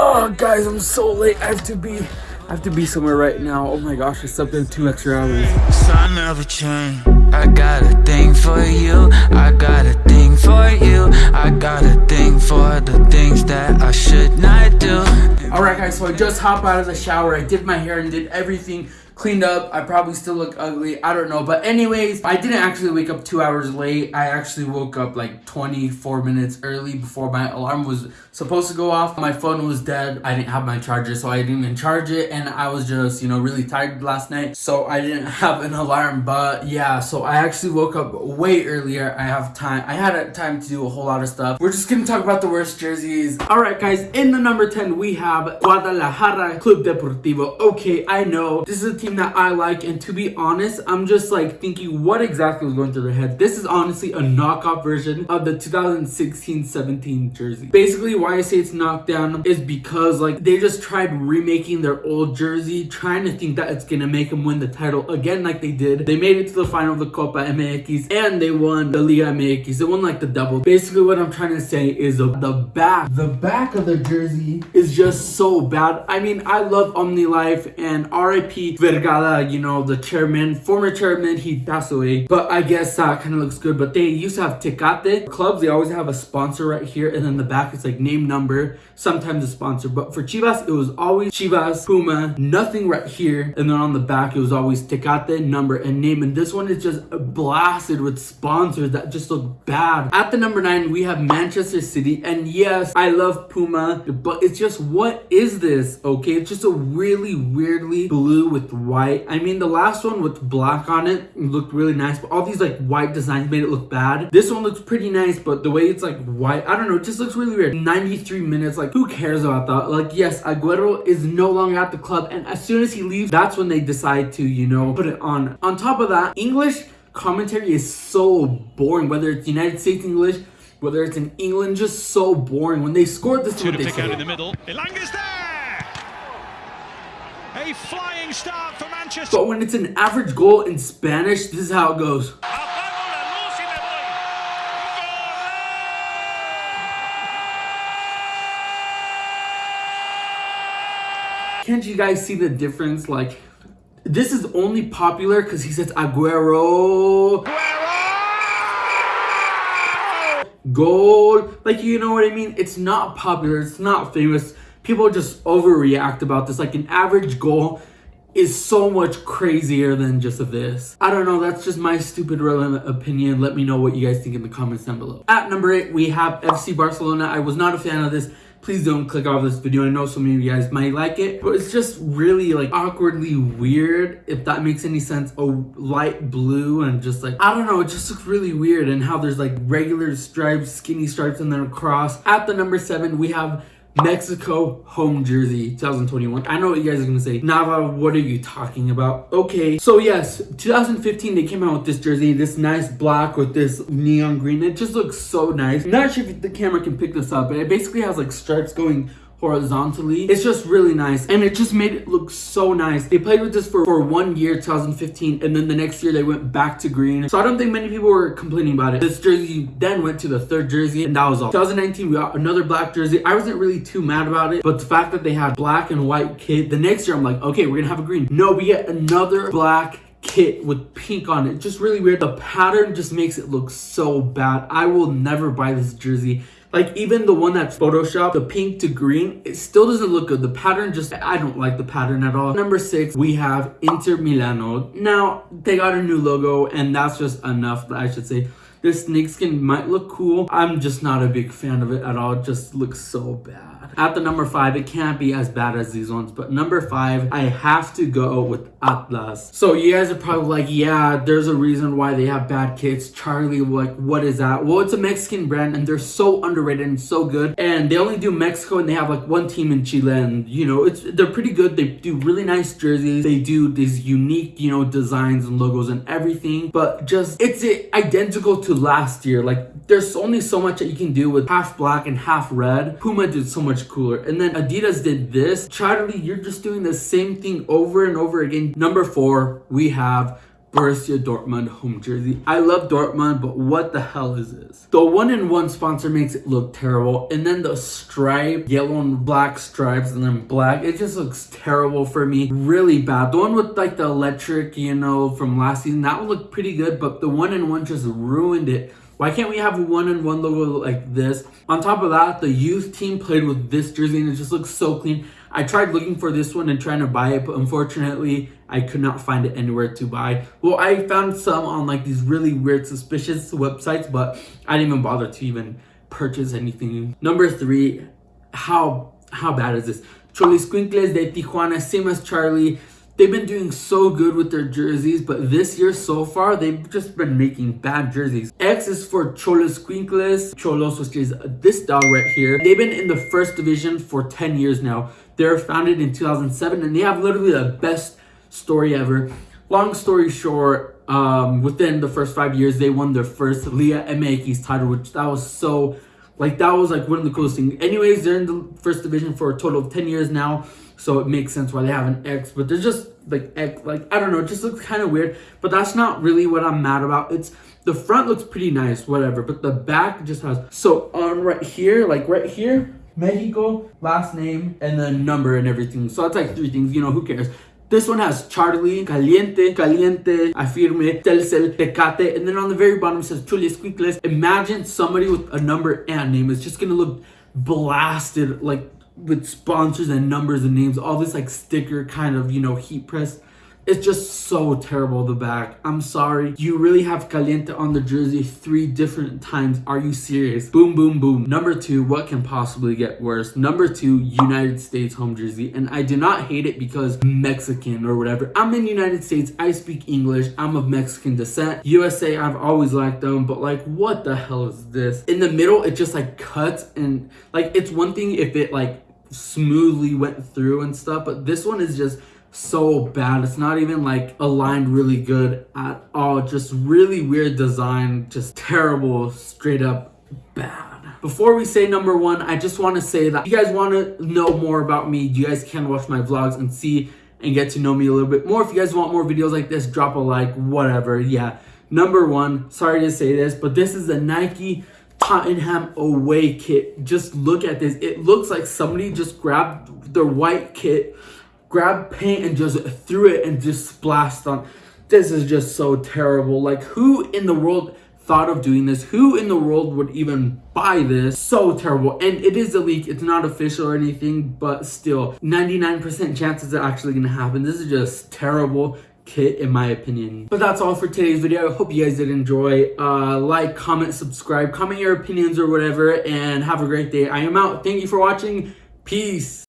Oh, guys, I'm so late. I have to be, I have to be somewhere right now. Oh my gosh, I slept in two extra hours. Sun never change. I got a thing for you. I got a thing for you. I got a thing for the things that I should not do. Alright guys, so I just hopped out of the shower. I did my hair and did everything cleaned up. I probably still look ugly. I don't know. But anyways, I didn't actually wake up two hours late. I actually woke up like 24 minutes early before my alarm was supposed to go off. My phone was dead. I didn't have my charger, so I didn't even charge it. And I was just, you know, really tired last night. So I didn't have an alarm. But yeah, so I actually woke up way earlier. I have time. I had time to do a whole lot of stuff. We're just going to talk about the worst jerseys. All right, guys. In the number 10, we have Guadalajara Club Deportivo. Okay, I know. This is a team team that I like and to be honest I'm just like thinking what exactly was going through their head. This is honestly a knockoff version of the 2016-17 jersey. Basically why I say it's knocked down is because like they just tried remaking their old jersey trying to think that it's gonna make them win the title again like they did. They made it to the final of the Copa MX and they won the Liga MX they won like the double. Basically what I'm trying to say is the, back the back of the jersey is just so bad. I mean I love OmniLife and RIP Ver Vergara, you know, the chairman, former chairman, he passed away. But I guess that kind of looks good. But they used to have Tecate. Clubs, they always have a sponsor right here. And then the back, it's like name, number, sometimes a sponsor. But for Chivas, it was always Chivas, Puma, nothing right here. And then on the back, it was always Tecate, number, and name. And this one is just blasted with sponsors that just look bad. At the number nine, we have Manchester City. And yes, I love Puma, but it's just, what is this? Okay, it's just a really weirdly blue with white. I mean, the last one with black on it looked really nice, but all these like white designs made it look bad. This one looks pretty nice, but the way it's like white, I don't know, it just looks really weird. 93 minutes, like who cares about that? Like, yes, Aguero is no longer at the club, and as soon as he leaves, that's when they decide to, you know, put it on. On top of that, English commentary is so boring, whether it's United States English, whether it's in England, just so boring. When they scored this, two to pick out in the middle. Elanga's there. A flying start for Manchester. But when it's an average goal in Spanish, this is how it goes. Can't you guys see the difference? Like, this is only popular because he says Aguero. Gold. Like, you know what I mean? It's not popular. It's not famous people just overreact about this. Like an average goal is so much crazier than just this. I don't know, that's just my stupid opinion. Let me know what you guys think in the comments down below. At number 8, we have FC Barcelona. I was not a fan of this. Please don't click off this video. I know so many of you guys might like it, but it's just really like awkwardly weird, if that makes any sense. A light blue and just like, I don't know, it just looks really weird and how there's like regular stripes, skinny stripes, and then across. At the number 7, we have Mexico home jersey 2021. I know what you guys are gonna say. Nava, what are you talking about? Okay, so yes, 2015 they came out with this jersey, this nice black with this neon green. It just looks so nice. not sure if the camera can pick this up, but it basically has like stripes going horizontally. It's just really nice and it just made it look so nice. They played with this for, for one year, 2015, and then the next year they went back to green. So I don't think many people were complaining about it. This jersey then went to the third jersey and that was all. 2019, we got another black jersey. I wasn't really too mad about it, but the fact that they had black and white kit, the next year I'm like, okay, we're gonna have a green. No, we get another black kit with pink on it. Just really weird. The pattern just makes it look so bad. I will never buy this jersey. Like even the one that's photoshopped, the pink to green, it still doesn't look good. The pattern just, I don't like the pattern at all. Number six, we have Inter Milano. Now, they got a new logo and that's just enough, I should say. This snakeskin might look cool. I'm just not a big fan of it at all. It just looks so bad. At the number five, it can't be as bad as these ones, but number five, I have to go with Atlas. So you guys are probably like, yeah, there's a reason why they have bad kits. Charly, like, what is that? Well, it's a Mexican brand and they're so underrated and so good. And they only do Mexico and they have like one team in Chile and you know, it's they're pretty good. They do really nice jerseys. They do these unique, you know, designs and logos and everything, but just, it's identical to last year. Like there's only so much that you can do with half black and half red. Puma did so much cooler. And then Adidas did this. Charly, you're just doing the same thing over and over again. Number four, we have Borussia Dortmund home jersey. I love Dortmund, but what the hell is this? The one in one sponsor makes it look terrible. And then the stripe, yellow and black stripes, and then black, it just looks terrible for me. Really bad. The one with like the electric, you know, from last season, that would look pretty good, but the one in one just ruined it. Why can't we have a one and one logo like this? On top of that, the youth team played with this jersey and it just looks so clean. I tried looking for this one and trying to buy it, but unfortunately, I could not find it anywhere to buy. Well, I found some on like these really weird, suspicious websites, but I didn't even bother to even purchase anything. Number three, how how bad is this? Xoloitzcuintles de Tijuana, same as Charly. They've been doing so good with their jerseys, but this year so far, they've just been making bad jerseys. X is for Xolos Xoloitzcuintles, Xolos, which is this dog right here. They've been in the first division for 10 years now. They're founded in 2007, and they have literally the best story ever. Long story short, um, within the first five years, they won their first Liga MX title, which that was so, like, that was like one of the coolest things. Anyways, they're in the first division for a total of 10 years now. So it makes sense why they have an X, but they're just like X, like I don't know, it just looks kind of weird. But that's not really what I'm mad about. It's the front looks pretty nice, whatever, but the back just has so on right here, like right here, Mexico, last name, and then number and everything. So that's like three things, you know, who cares? This one has Charly, Caliente, Caliente, Afirme, Telcel, Tecate, and then on the very bottom it says Xoloitzcuintles. Imagine somebody with a number and name is just gonna look blasted like with sponsors and numbers and names, all this like sticker kind of, you know, heat press. It's just so terrible, the back. I'm sorry. You really have Caliente on the jersey three different times. Are you serious? Boom, boom, boom. Number two, what can possibly get worse? Number two, United States home jersey. And I do not hate it because Mexican or whatever. I'm in United States. I speak English. I'm of Mexican descent. USA, I've always liked them. But like, what the hell is this? In the middle, it just like cuts and like, it's one thing if it like smoothly went through and stuff. But this one is just so bad. It's not even like aligned really good at all. Just really weird design, just terrible, straight up bad. Before we say number one, I just want to say that if you guys want to know more about me, you guys can watch my vlogs and see and get to know me a little bit more. If you guys want more videos like this, drop a like, whatever. Yeah. Number one, sorry to say this, but this is the Nike Tottenham away kit. Just look at this. It looks like somebody just grabbed their white kit grabbed paint and just threw it and just splashed on. This is just so terrible. Like, who in the world thought of doing this? Who in the world would even buy this? So terrible. And it is a leak. It's not official or anything, but still, 99% chances are actually going to happen. This is just terrible kit in my opinion but that's all for today's video i hope you guys did enjoy uh like comment subscribe comment your opinions or whatever and have a great day i am out thank you for watching peace